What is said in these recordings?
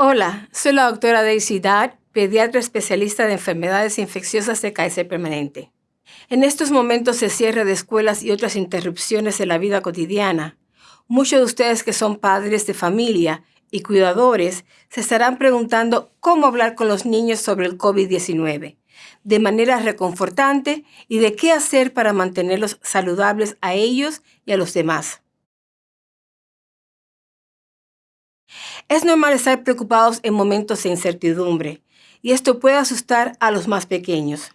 Hola, soy la doctora Daisy Dad, pediatra especialista de enfermedades infecciosas de Kaiser Permanente. En estos momentos de cierre de escuelas y otras interrupciones en la vida cotidiana, muchos de ustedes que son padres de familia y cuidadores se estarán preguntando cómo hablar con los niños sobre el COVID-19 de manera reconfortante y de qué hacer para mantenerlos saludables a ellos y a los demás. Es normal estar preocupados en momentos de incertidumbre, y esto puede asustar a los más pequeños.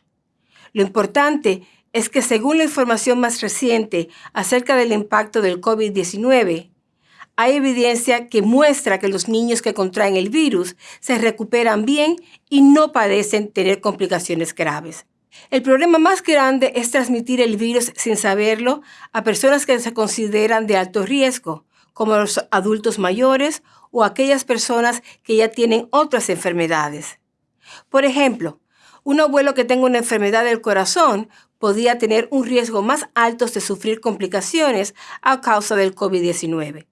Lo importante es que según la información más reciente acerca del impacto del COVID-19, hay evidencia que muestra que los niños que contraen el virus se recuperan bien y no padecen tener complicaciones graves. El problema más grande es transmitir el virus sin saberlo a personas que se consideran de alto riesgo, como los adultos mayores o aquellas personas que ya tienen otras enfermedades. Por ejemplo, un abuelo que tenga una enfermedad del corazón podría tener un riesgo más alto de sufrir complicaciones a causa del COVID-19.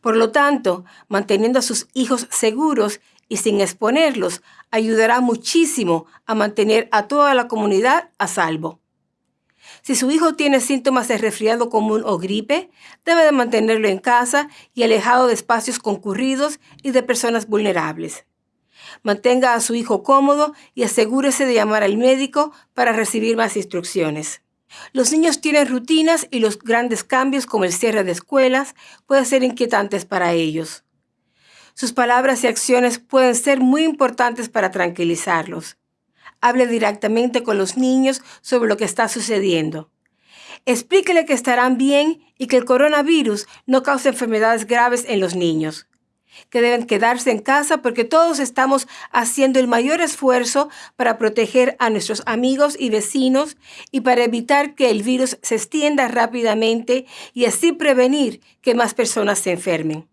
Por lo tanto, manteniendo a sus hijos seguros y sin exponerlos ayudará muchísimo a mantener a toda la comunidad a salvo. Si su hijo tiene síntomas de resfriado común o gripe, debe de mantenerlo en casa y alejado de espacios concurridos y de personas vulnerables. Mantenga a su hijo cómodo y asegúrese de llamar al médico para recibir más instrucciones. Los niños tienen rutinas y los grandes cambios como el cierre de escuelas pueden ser inquietantes para ellos. Sus palabras y acciones pueden ser muy importantes para tranquilizarlos. Hable directamente con los niños sobre lo que está sucediendo. Explíquele que estarán bien y que el coronavirus no causa enfermedades graves en los niños que deben quedarse en casa porque todos estamos haciendo el mayor esfuerzo para proteger a nuestros amigos y vecinos y para evitar que el virus se extienda rápidamente y así prevenir que más personas se enfermen.